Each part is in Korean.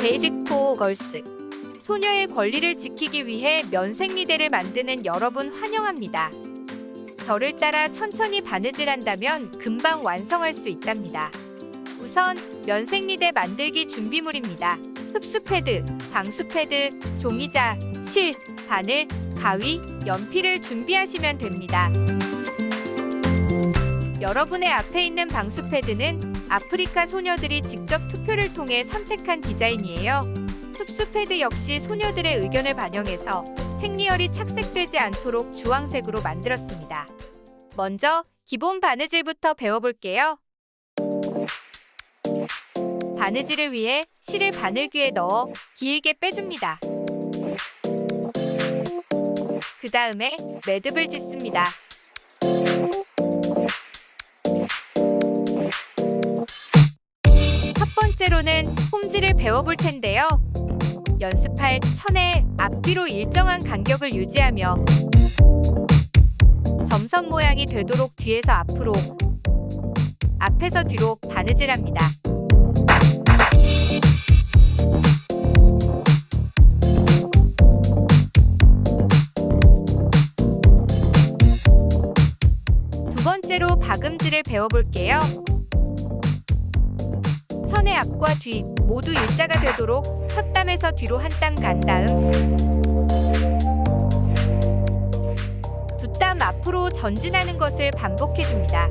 Basic for Girls 소녀의 권리를 지키기 위해 면생리대를 만드는 여러분 환영합니다. 저를 따라 천천히 바느질 한다면 금방 완성할 수 있답니다. 우선 면생리대 만들기 준비물입니다. 흡수 패드, 방수 패드, 종이자, 실, 바늘, 가위, 연필을 준비하시면 됩니다. 여러분의 앞에 있는 방수 패드는 아프리카 소녀들이 직접 투표를 통해 선택한 디자인이에요. 흡수 패드 역시 소녀들의 의견을 반영해서 생리혈이 착색되지 않도록 주황색으로 만들었습니다. 먼저 기본 바느질부터 배워볼게요. 바느질을 위해 실을 바늘귀에 넣어 길게 빼줍니다. 그 다음에 매듭을 짓습니다. 번째로는 홈질을 배워볼 텐데요. 연습할 천의 앞뒤로 일정한 간격을 유지하며 점선 모양이 되도록 뒤에서 앞으로 앞에서 뒤로 바느질합니다. 두 번째로 박음질을 배워볼게요. 천의 앞과 뒤 모두 일자가 되도록 첫 땀에서 뒤로 한 땀 간 다음 두 땀 앞으로 전진하는 것을 반복해줍니다.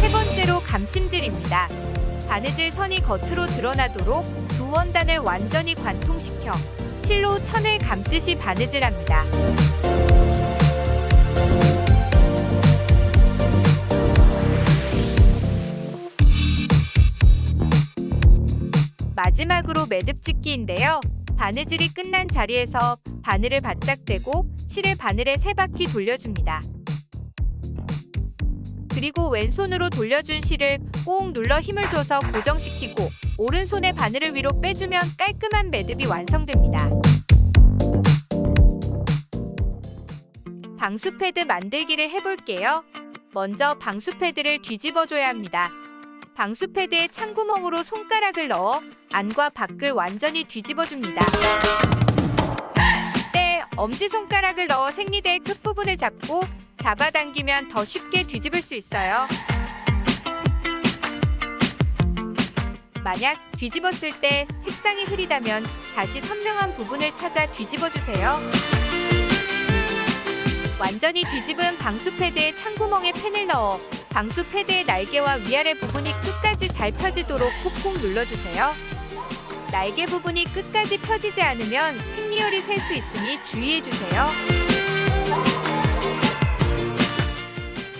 세 번째로 감침질입니다. 바느질 선이 겉으로 드러나도록 두 원단을 완전히 관통시켜 실로 천을 감듯이 바느질합니다. 마지막으로 매듭 짓기인데요. 바느질이 끝난 자리에서 바늘을 바짝 대고 실을 바늘에 세 바퀴 돌려줍니다. 그리고 왼손으로 돌려준 실을 꼭 눌러 힘을 줘서 고정시키고 오른손의 바늘을 위로 빼주면 깔끔한 매듭이 완성됩니다. 방수 패드 만들기를 해볼게요. 먼저 방수 패드를 뒤집어줘야 합니다. 방수 패드에 찬구멍으로 손가락을 넣어 안과 밖을 완전히 뒤집어줍니다. 이때 엄지손가락을 넣어 생리대의 끝부분을 잡고 잡아당기면 더 쉽게 뒤집을 수 있어요. 만약 뒤집었을 때 색상이 흐리다면 다시 선명한 부분을 찾아 뒤집어주세요. 완전히 뒤집은 방수 패드에 찬구멍에 펜을 넣어 방수 패드의 날개와 위아래 부분이 끝까지 잘 펴지도록 꾹꾹 눌러주세요. 날개 부분이 끝까지 펴지지 않으면 생리혈이 셀 수 있으니 주의해주세요.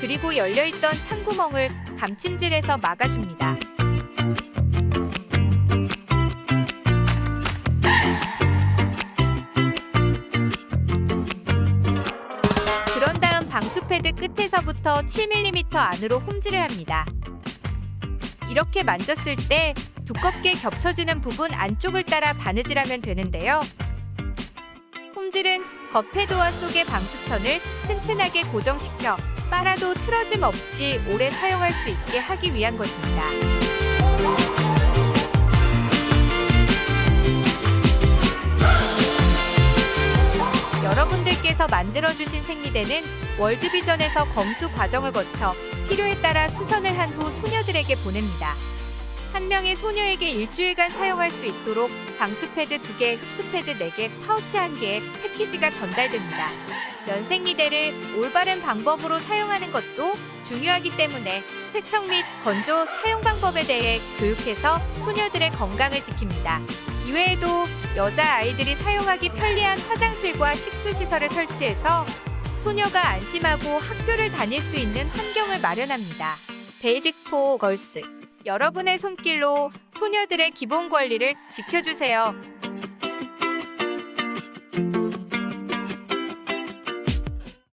그리고 열려있던 찬구멍을 감침질해서 막아줍니다. 끝에서부터 7mm 안으로 홈질을 합니다. 이렇게 만졌을 때 두껍게 겹쳐지는 부분 안쪽을 따라 바느질하면 되는데요. 홈질은 겉패드와 속의 방수천을 튼튼하게 고정시켜 빨아도 틀어짐 없이 오래 사용할 수 있게 하기 위한 것입니다. 만들어주신 생리대는 월드비전에서 검수 과정을 거쳐 필요에 따라 수선을 한 후 소녀들에게 보냅니다. 한 명의 소녀에게 일주일간 사용할 수 있도록 방수 패드 2개, 흡수 패드 4개, 파우치 1개의 패키지가 전달됩니다. 면생리대를 올바른 방법으로 사용하는 것도 중요하기 때문에 세척 및 건조 사용 방법에 대해 교육해서 소녀들의 건강을 지킵니다. 이외에도 여자아이들이 사용하기 편리한 화장실과 식수시설을 설치해서 소녀가 안심하고 학교를 다닐 수 있는 환경을 마련합니다. Basic for Girls 여러분의 손길로 소녀들의 기본 권리를 지켜주세요.